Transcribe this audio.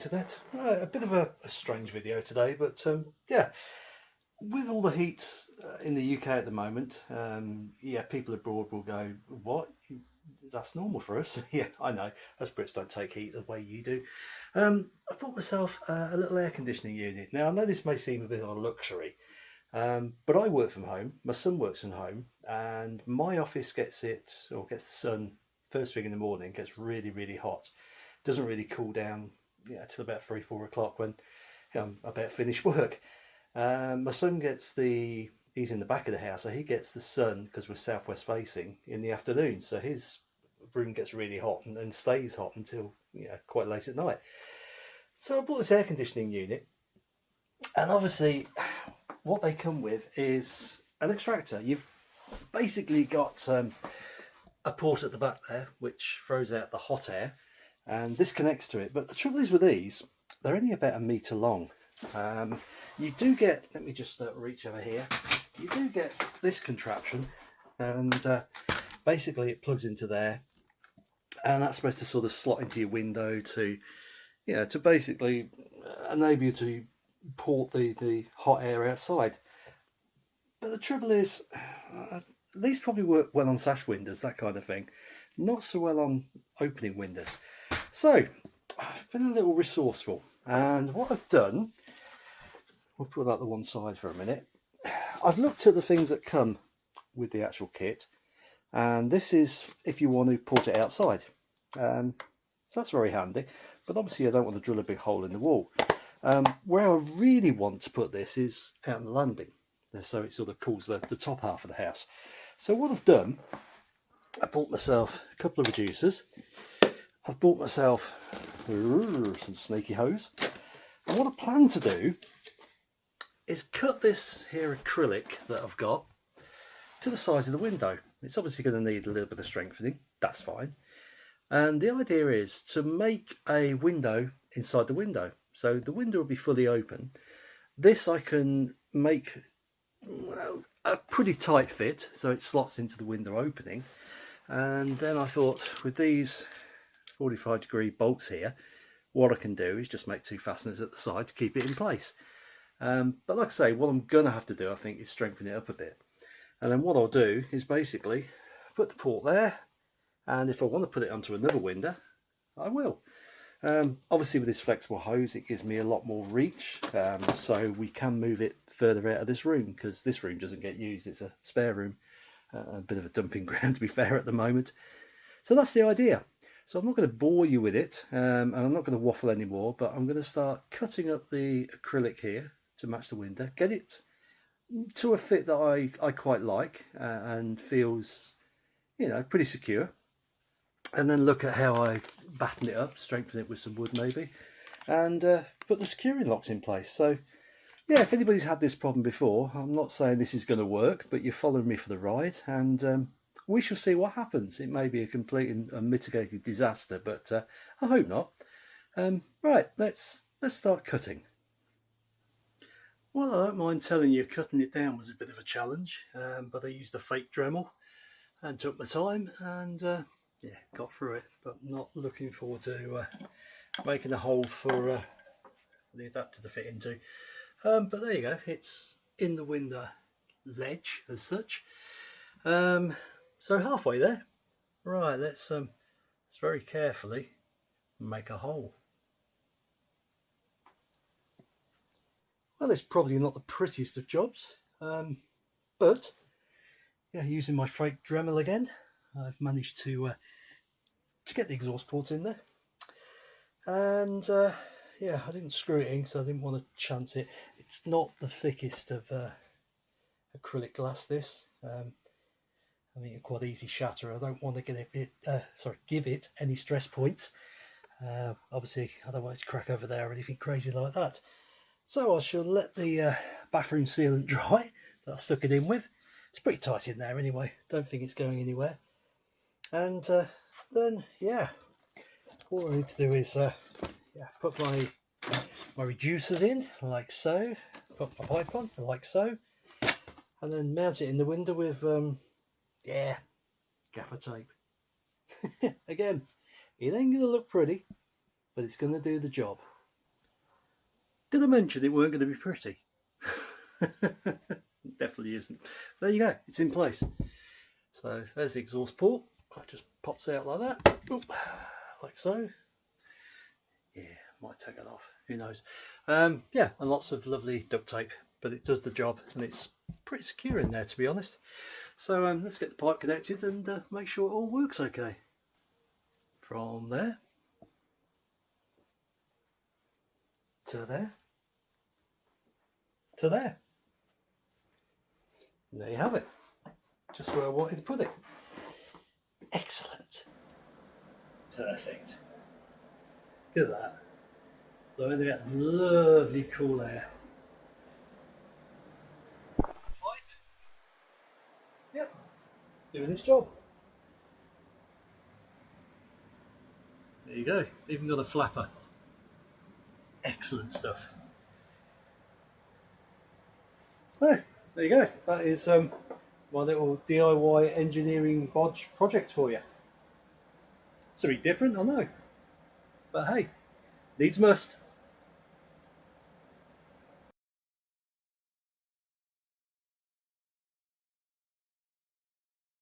internet. Uh, a bit of a, a, strange video today, but um, yeah, with all the heat uh, in the UK at the moment, um, yeah, people abroad will go, what? That's normal for us. yeah, I know. Us Brits don't take heat the way you do. Um, I bought myself a little air conditioning unit. Now, I know this may seem a bit of a luxury, um, but I work from home. My son works from home, and my office gets it, or gets the sun first thing in the morning, gets really, really hot. Doesn't really cool down yeah, till about three, four o'clock when I'm um, about finished work. Um, my son gets the, he's in the back of the house, so he gets the sun because we're southwest facing in the afternoon. So his room gets really hot and, and stays hot until you know, quite late at night. So I bought this air conditioning unit and obviously what they come with is an extractor. You've basically got um, a port at the back there which throws out the hot air and this connects to it. But the trouble is with these they're only about a meter long. Um, you do get let me just uh, reach over here. You do get this contraption and uh, basically it plugs into there and that's supposed to sort of slot into your window to you know to basically enable you to port the the hot air outside. But the trouble is uh, these probably work well on sash windows that kind of thing. Not so well on opening windows so I've been a little resourceful and what I've done, we'll put that to one side for a minute. I've looked at the things that come with the actual kit and this is if you want to put it outside. Um, so that's very handy but obviously I don't want to drill a big hole in the wall. Um, where I really want to put this is out on the landing so it sort of cools the, the top half of the house. So what I've done, I bought myself a couple of reducers I've bought myself some sneaky hose. And what I plan to do is cut this here acrylic that I've got to the size of the window. It's obviously going to need a little bit of strengthening, that's fine. And the idea is to make a window inside the window. So the window will be fully open. This I can make a pretty tight fit so it slots into the window opening. And then I thought with these 45 degree bolts here what I can do is just make two fasteners at the side to keep it in place. Um, but like I say what I'm gonna have to do I think is strengthen it up a bit. And then what I'll do is basically put the port there and if I want to put it onto another window I will. Um, obviously with this flexible hose it gives me a lot more reach um, so we can move it further out of this room because this room doesn't get used it's a spare room uh, a bit of a dumping ground to be fair at the moment. So that's the idea so I'm not going to bore you with it um, and I'm not going to waffle anymore, but I'm going to start cutting up the acrylic here to match the window, get it to a fit that I, I quite like uh, and feels, you know, pretty secure. And then look at how I batten it up, strengthen it with some wood maybe, and uh, put the securing locks in place. So yeah, if anybody's had this problem before, I'm not saying this is going to work, but you're following me for the ride and um, we shall see what happens. It may be a complete and unmitigated disaster, but uh, I hope not. Um, right, let's let's start cutting. Well, I don't mind telling you, cutting it down was a bit of a challenge, um, but I used a fake Dremel and took my time and uh, yeah, got through it. But not looking forward to uh, making a hole for, uh, the adapter to fit into. Um, but there you go, it's in the window ledge as such. Um, so halfway there. Right, let's um let's very carefully make a hole. Well, it's probably not the prettiest of jobs, um, but yeah, using my freight Dremel again, I've managed to uh, to get the exhaust port in there. And uh, yeah, I didn't screw it in because I didn't want to chance it. It's not the thickest of uh, acrylic glass. This um, I mean, a quad easy shatter. I don't want to get it, uh, sorry, give it any stress points. Uh, obviously, I don't want it to crack over there or anything crazy like that. So I shall let the uh, bathroom sealant dry that I stuck it in with. It's pretty tight in there anyway. Don't think it's going anywhere. And uh, then, yeah, all I need to do is uh, yeah, put my my reducers in like so. Put my pipe on like so, and then mount it in the window with um, yeah, gaffer tape. Again, it ain't going to look pretty, but it's going to do the job. Did I mention it weren't going to be pretty? Definitely isn't. There you go, it's in place. So there's the exhaust port. That just pops out like that, Oop, like so. Yeah, might take it off. Who knows? Um, yeah, and lots of lovely duct tape, but it does the job, and it's pretty secure in there, to be honest. So um, let's get the pipe connected and uh, make sure it all works okay. From there to there to there. And there you have it. Just where I wanted to put it. Excellent. Perfect. Look at that. Blowing that lovely cool air. Pipe. Yep. Doing its job. There you go. Even got a flapper. Excellent stuff. So, there you go. That is um, my little DIY engineering bodge project for you. It's a bit different, I know. But hey, needs must.